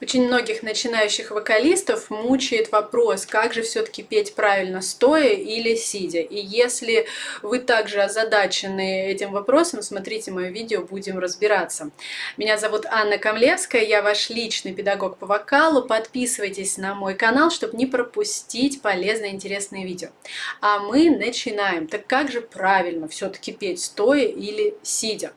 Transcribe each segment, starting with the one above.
Очень многих начинающих вокалистов мучает вопрос, как же все-таки петь правильно, стоя или сидя. И если вы также озадачены этим вопросом, смотрите мое видео, будем разбираться. Меня зовут Анна Камлевская, я ваш личный педагог по вокалу. Подписывайтесь на мой канал, чтобы не пропустить полезные интересные видео. А мы начинаем. Так как же правильно все-таки петь, стоя или сидя?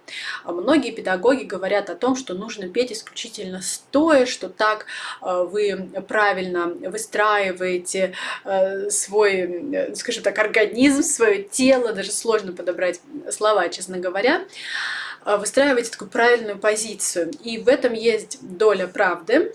Многие педагоги говорят о том, что нужно петь исключительно стоя, что так э, вы правильно выстраиваете э, свой, э, скажем так, организм, свое тело, даже сложно подобрать слова, честно говоря, выстраиваете такую правильную позицию. И в этом есть доля правды,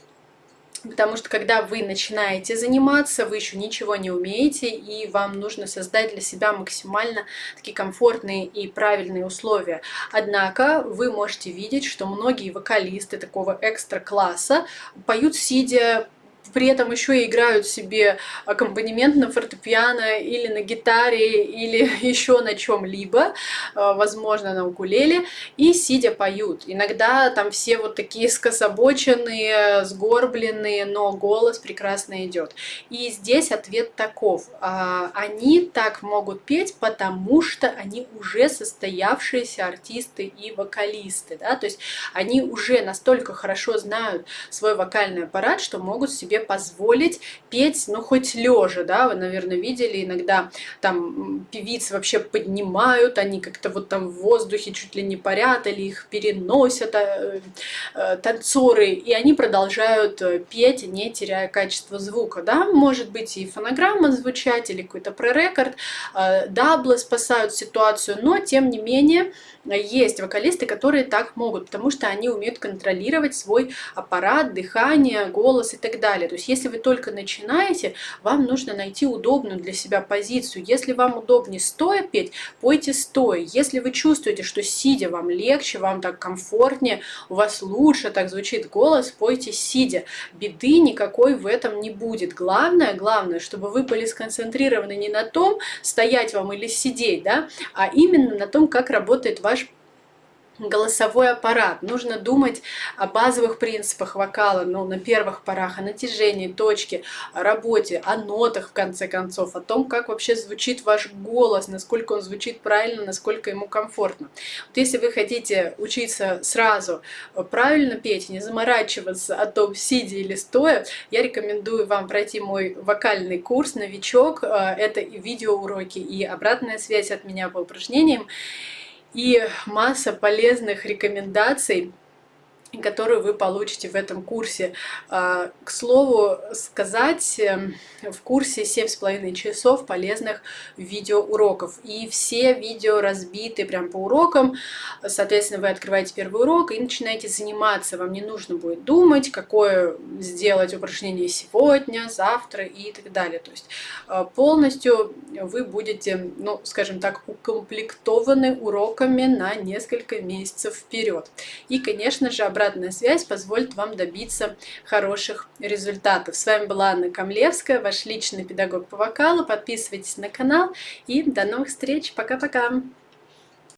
Потому что когда вы начинаете заниматься, вы еще ничего не умеете, и вам нужно создать для себя максимально такие комфортные и правильные условия. Однако вы можете видеть, что многие вокалисты такого экстра класса поют сидя при этом еще и играют себе аккомпанемент на фортепиано или на гитаре или еще на чем-либо, э, возможно на укулеле, и сидя поют. Иногда там все вот такие скособоченные, сгорбленные, но голос прекрасно идет. И здесь ответ таков. А, они так могут петь, потому что они уже состоявшиеся артисты и вокалисты. Да? То есть они уже настолько хорошо знают свой вокальный аппарат, что могут себе себе позволить петь, ну, хоть лежа, да, вы, наверное, видели иногда там певицы вообще поднимают, они как-то вот там в воздухе чуть ли не парят, или их переносят э, э, танцоры, и они продолжают э, петь, не теряя качество звука, да, может быть и фонограмма звучать, или какой-то пререкорд, э, даблы спасают ситуацию, но тем не менее есть вокалисты, которые так могут, потому что они умеют контролировать свой аппарат, дыхание, голос и так далее. То есть если вы только начинаете, вам нужно найти удобную для себя позицию. Если вам удобнее стоя петь, пойте стоя. Если вы чувствуете, что сидя вам легче, вам так комфортнее, у вас лучше так звучит голос, пойте сидя. Беды никакой в этом не будет. Главное, главное, чтобы вы были сконцентрированы не на том, стоять вам или сидеть, да, а именно на том, как работает ваш голосовой аппарат. Нужно думать о базовых принципах вокала, ну, на первых порах, о натяжении, точке, о работе, о нотах, в конце концов, о том, как вообще звучит ваш голос, насколько он звучит правильно, насколько ему комфортно. Вот если вы хотите учиться сразу правильно петь, не заморачиваться о том, сидя или стоя, я рекомендую вам пройти мой вокальный курс «Новичок». Э, это видеоуроки и обратная связь от меня по упражнениям и масса полезных рекомендаций которую вы получите в этом курсе. А, к слову сказать, эм, в курсе 7,5 часов полезных видеоуроков. И все видео разбиты прям по урокам. Соответственно, вы открываете первый урок и начинаете заниматься. Вам не нужно будет думать, какое сделать упражнение сегодня, завтра и так далее. То есть а, полностью вы будете, ну, скажем так, укомплектованы уроками на несколько месяцев вперед. И, конечно же, обратная связь позволит вам добиться хороших результатов. С вами была Анна Камлевская, ваш личный педагог по вокалу. Подписывайтесь на канал и до новых встреч. Пока-пока!